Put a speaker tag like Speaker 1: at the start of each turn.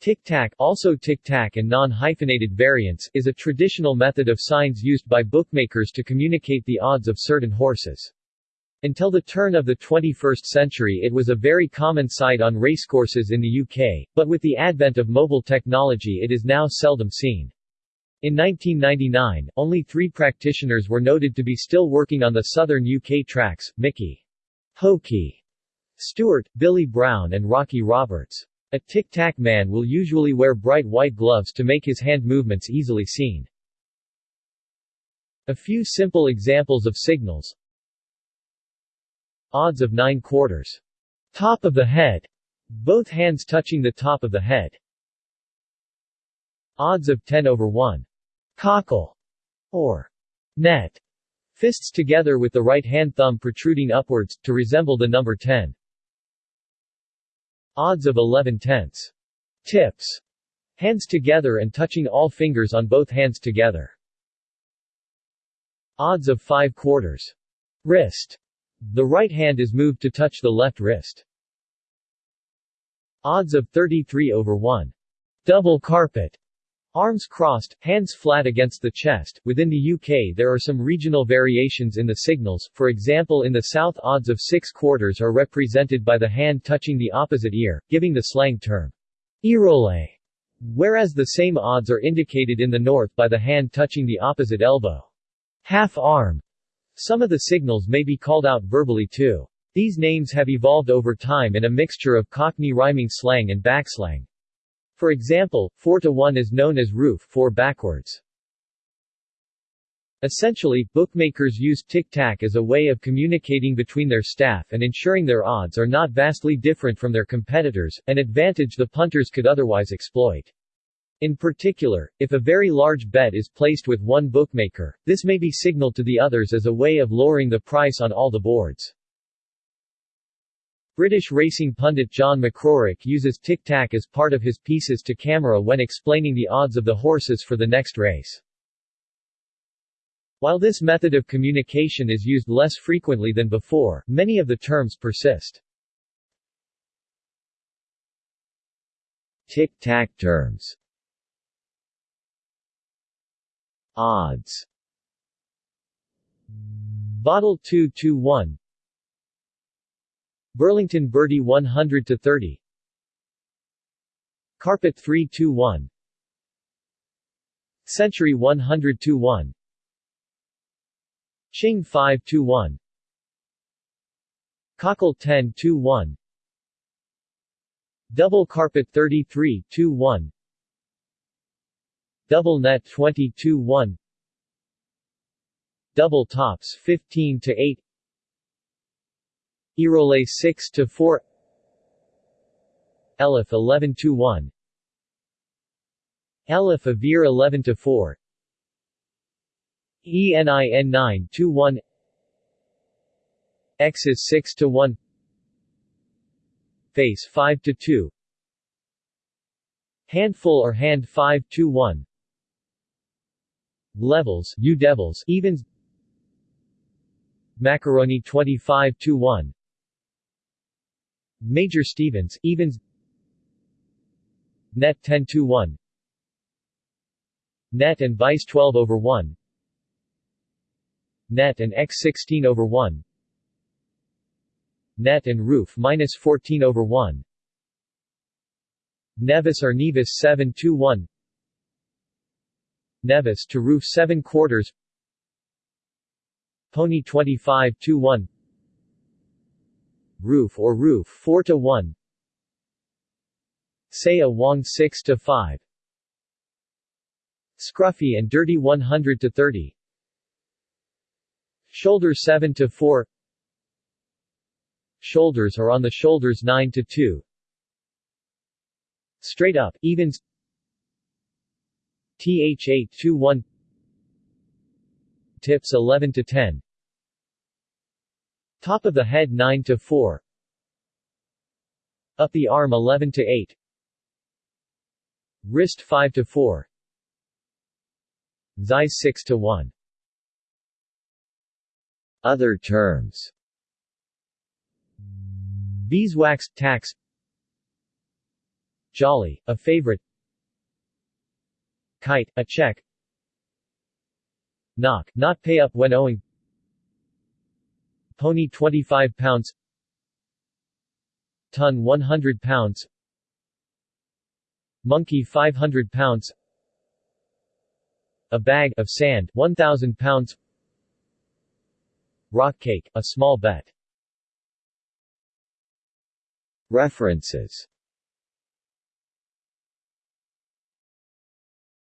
Speaker 1: Tic-tac also tic-tac and non-hyphenated variants is a traditional method of signs used by bookmakers to communicate the odds of certain horses. Until the turn of the 21st century it was a very common sight on racecourses in the UK, but with the advent of mobile technology it is now seldom seen. In 1999, only three practitioners were noted to be still working on the southern UK tracks, Mickey Hokey Stewart, Billy Brown and Rocky Roberts. A tic-tac man will usually wear bright white gloves to make his hand movements easily seen. A few simple examples of signals Odds of 9 quarters. Top of the head. Both hands touching the top of the head. Odds of 10 over 1. Cockle. Or net. Fists together with the right hand thumb protruding upwards, to resemble the number 10. Odds of 11 tenths. Tips. Hands together and touching all fingers on both hands together. Odds of 5 quarters. Wrist. The right hand is moved to touch the left wrist. Odds of 33 over 1. Double carpet. Arms crossed, hands flat against the chest. Within the UK there are some regional variations in the signals, for example in the south odds of 6 quarters are represented by the hand touching the opposite ear, giving the slang term, earole, whereas the same odds are indicated in the north by the hand touching the opposite elbow. Half arm, some of the signals may be called out verbally too. These names have evolved over time in a mixture of Cockney rhyming slang and backslang. For example, 4 to 1 is known as roof 4 backwards. Essentially, bookmakers use tic-tac as a way of communicating between their staff and ensuring their odds are not vastly different from their competitors, an advantage the punters could otherwise exploit. In particular, if a very large bet is placed with one bookmaker, this may be signaled to the others as a way of lowering the price on all the boards. British racing pundit John McCririck uses tic-tac as part of his pieces to camera when explaining the odds of the horses for the next race. While this method of communication is used less frequently than before, many of the terms persist. Tic-tac terms Odds Bottle 221 Burlington Bertie 100 to 30 Carpet 321 Century 100 to 1 Ching 521 Cockle 10 to 1 Double Carpet 33 to 1 Double net 22-1 Double tops 15 to 8 Earole 6 to 4 Elif 11 to 1 Elif Avir 11 to 4 ENIN 9 to 1 X is 6 to 1 Face 5 to 2 Handful or hand 5 to 1 Levels U Devils evens. Macaroni 25 to 1 Major Stevens evens Net 10 to 1 Net and Vice 12 over 1 Net and X 16 over 1 Net and Roof minus 14 over 1 Nevis or Nevis 7 to 1 Nevis to roof 7 quarters. Pony 25 to 1 Roof or roof 4 to 1 Saya Wong 6 to 5 Scruffy and Dirty 100 to 30 Shoulder 7 to 4 Shoulders are on the shoulders 9 to 2 Straight up, evens. TH821 Tips 11 to 10 Top of the head 9 to 4 Up the arm 11 to 8 Wrist 5 to 4 Zeiss 6 to 1 Other terms. Beeswax tax. Jolly, a favorite. Kite, a check. Knock, not pay up when owing pony 25 pounds. Ton 100 pounds. Monkey 500 pounds. A bag of sand 1000 pounds. Rock cake, a small bet. References